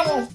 피아노.